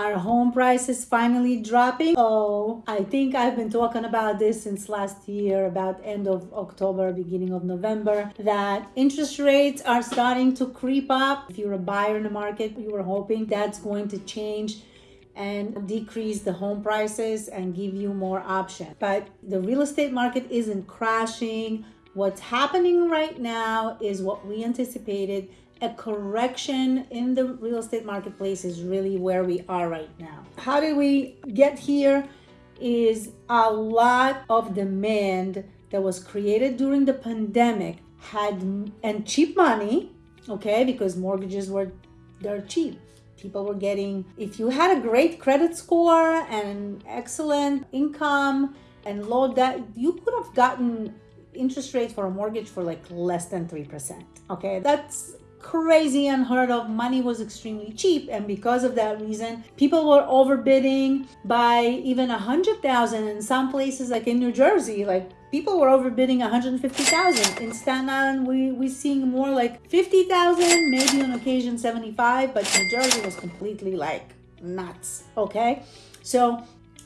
Are home prices finally dropping? Oh, I think I've been talking about this since last year, about end of October, beginning of November, that interest rates are starting to creep up. If you're a buyer in the market, you were hoping that's going to change and decrease the home prices and give you more options. But the real estate market isn't crashing. What's happening right now is what we anticipated a correction in the real estate marketplace is really where we are right now. How did we get here? Is a lot of demand that was created during the pandemic had and cheap money, okay, because mortgages were they're cheap. People were getting if you had a great credit score and excellent income and low debt, you could have gotten interest rate for a mortgage for like less than 3%. Okay, that's crazy unheard of. Money was extremely cheap and because of that reason people were overbidding by even a hundred thousand in some places like in new jersey like people were overbidding 150,000 in Staten Island we we seeing more like 50,000 maybe on occasion 75 but New Jersey was completely like nuts okay? So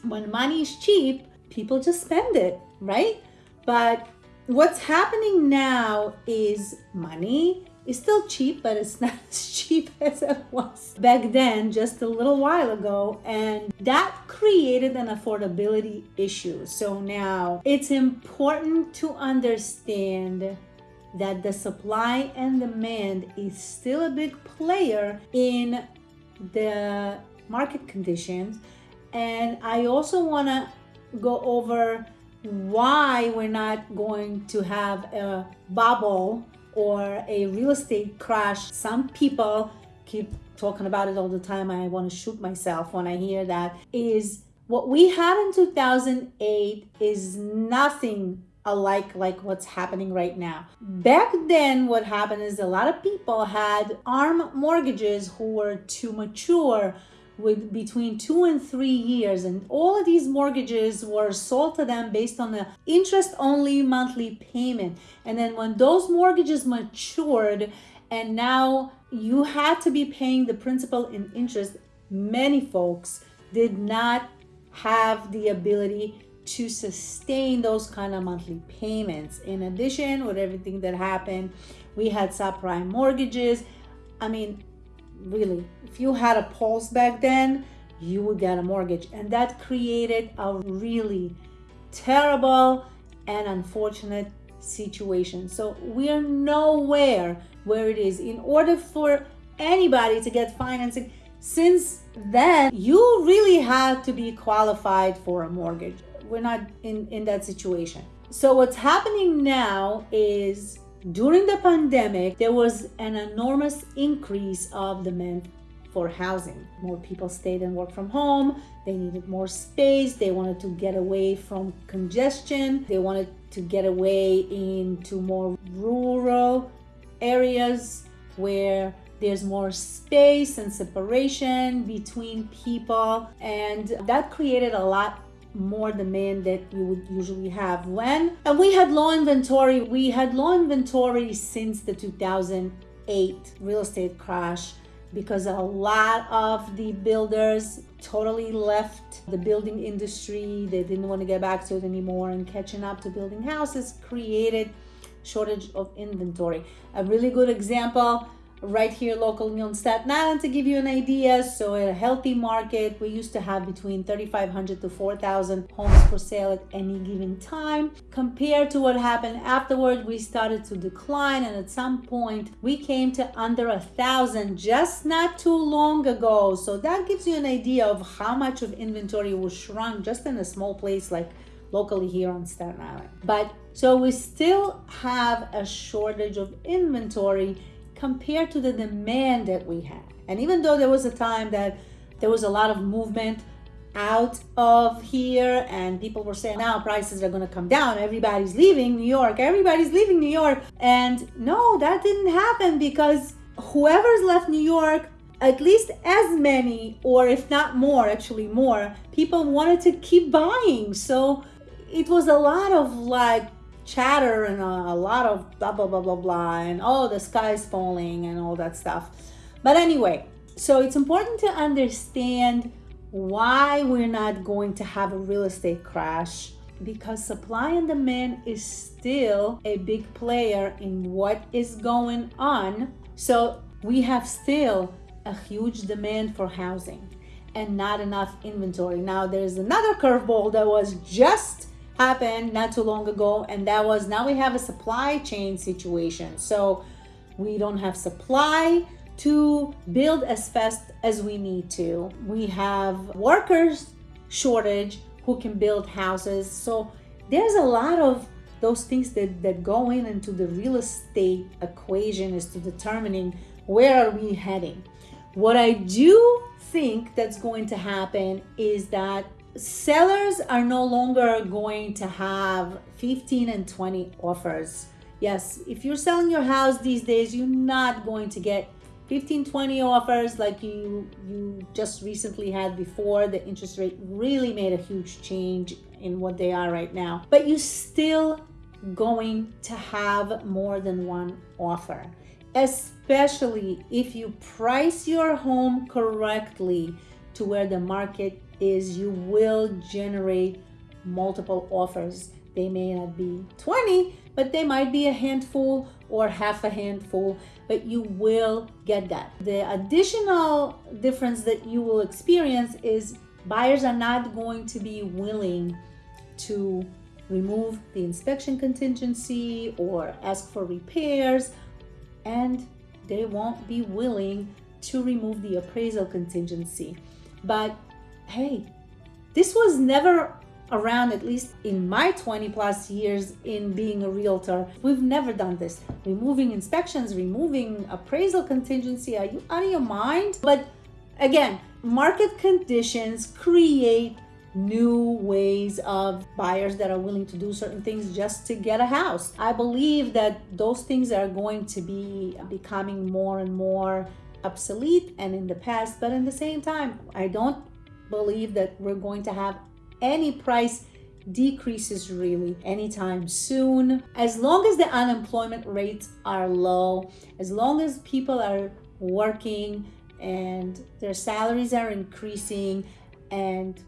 when money is cheap people just spend it right? But what's happening now is money it's still cheap, but it's not as cheap as it was back then, just a little while ago. And that created an affordability issue. So now it's important to understand that the supply and demand is still a big player in the market conditions. And I also want to go over why we're not going to have a bubble or a real estate crash. Some people keep talking about it all the time. I want to shoot myself when I hear that. Is what we had in 2008 is nothing alike like what's happening right now. Back then, what happened is a lot of people had ARM mortgages who were too mature with between two and three years and all of these mortgages were sold to them based on the interest only monthly payment. And then when those mortgages matured and now you had to be paying the principal and interest many folks did not have the ability to sustain those kind of monthly payments. In addition with everything that happened we had subprime mortgages. I mean really if you had a pulse back then you would get a mortgage. And that created a really terrible and unfortunate situation. So we're nowhere where it is. In order for anybody to get financing since then you really had to be qualified for a mortgage. We're not in in that situation. So what's happening now is during the pandemic, there was an enormous increase of demand for housing. More people stayed and worked from home. They needed more space. They wanted to get away from congestion. They wanted to get away into more rural areas where there's more space and separation between people. And that created a lot more demand that you would usually have. When and we had low inventory we had low inventory since the 2008 real estate crash because a lot of the builders totally left the building industry. They didn't want to get back to it anymore and catching up to building houses created shortage of inventory. A really good example right here locally on Staten Island to give you an idea. So a healthy market, we used to have between 3,500 to 4,000 homes for sale at any given time. Compared to what happened afterward, we started to decline and at some point we came to under a thousand just not too long ago. So that gives you an idea of how much of inventory was shrunk just in a small place like locally here on Staten Island. But so we still have a shortage of inventory compared to the demand that we had. And even though there was a time that there was a lot of movement out of here and people were saying now prices are going to come down everybody's leaving new york everybody's leaving new york and no that didn't happen because whoever's left new york at least as many or if not more actually more people wanted to keep buying so it was a lot of like chatter and a, a lot of blah blah blah blah blah and oh the sky's falling and all that stuff but anyway so it's important to understand why we're not going to have a real estate crash because supply and demand is still a big player in what is going on. So we have still a huge demand for housing and not enough inventory. Now there's another curveball that was just happened not too long ago and that was now we have a supply chain situation. So we don't have supply to build as fast as we need to. We have workers shortage who can build houses. So there's a lot of those things that, that go in into the real estate equation as to determining where are we heading. What I do think that's going to happen is that sellers are no longer going to have 15 and 20 offers. Yes, if you're selling your house these days, you're not going to get 15 20 offers like you you just recently had before the interest rate really made a huge change in what they are right now but you still going to have more than one offer especially if you price your home correctly to where the market is you will generate multiple offers they may not be 20 but they might be a handful or half a handful, but you will get that. The additional difference that you will experience is buyers are not going to be willing to remove the inspection contingency or ask for repairs, and they won't be willing to remove the appraisal contingency. But hey, this was never around at least in my 20 plus years in being a realtor. We've never done this. Removing inspections removing appraisal contingency. Are you out of your mind? But again market conditions create new ways of buyers that are willing to do certain things just to get a house. I believe that those things are going to be becoming more and more obsolete and in the past but in the same time i don't believe that we're going to have any price decreases really anytime soon. As long as the unemployment rates are low, as long as people are working and their salaries are increasing and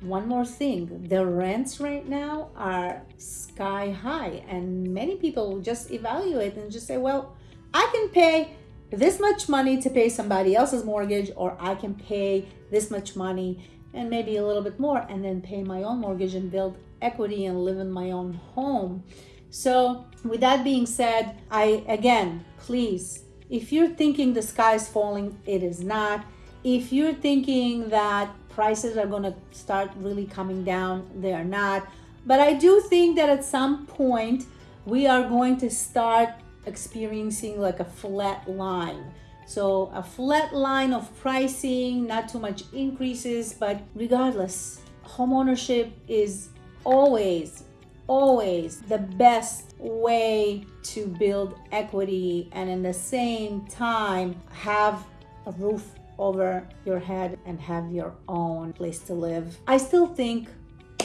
one more thing the rents right now are sky high and many people just evaluate and just say well i can pay this much money to pay somebody else's mortgage or i can pay this much money and maybe a little bit more and then pay my own mortgage and build equity and live in my own home. So with that being said, I again, please, if you're thinking the sky is falling, it is not. If you're thinking that prices are going to start really coming down, they are not. But I do think that at some point we are going to start experiencing like a flat line so a flat line of pricing, not too much increases, but regardless, homeownership is always, always the best way to build equity and in the same time have a roof over your head and have your own place to live. I still think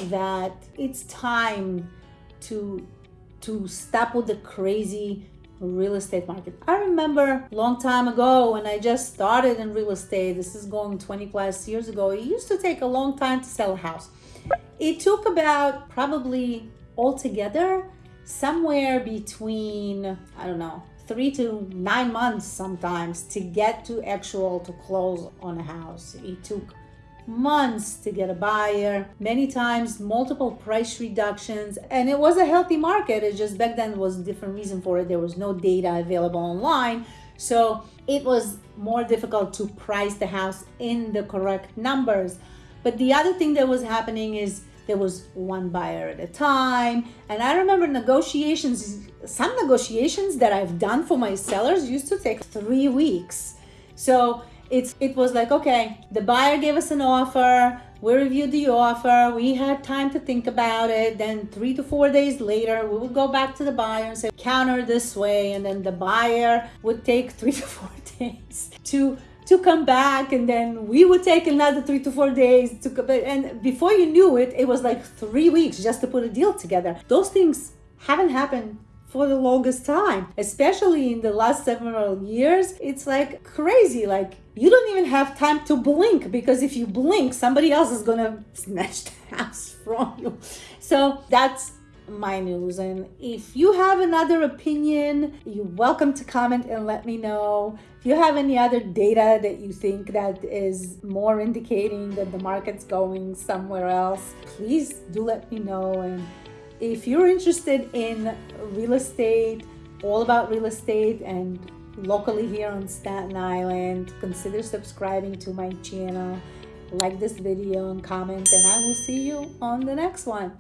that it's time to to stop with the crazy real estate market. I remember long time ago when I just started in real estate, this is going 20 plus years ago, it used to take a long time to sell a house. It took about probably altogether somewhere between, I don't know, three to nine months sometimes to get to actual to close on a house. It took months to get a buyer, many times multiple price reductions, and it was a healthy market. It just back then was a different reason for it. There was no data available online. So it was more difficult to price the house in the correct numbers. But the other thing that was happening is there was one buyer at a time. And I remember negotiations, some negotiations that I've done for my sellers used to take three weeks. So it's it was like okay the buyer gave us an offer we reviewed the offer we had time to think about it then three to four days later we would go back to the buyer and say counter this way and then the buyer would take three to four days to to come back and then we would take another three to four days to and before you knew it it was like three weeks just to put a deal together. Those things haven't happened for the longest time, especially in the last several years. It's like crazy. Like you don't even have time to blink because if you blink, somebody else is gonna snatch the house from you. So that's my news. And if you have another opinion, you're welcome to comment and let me know. If you have any other data that you think that is more indicating that the market's going somewhere else, please do let me know. And if you're interested in real estate, all about real estate and locally here on Staten Island, consider subscribing to my channel, like this video and comment, and I will see you on the next one.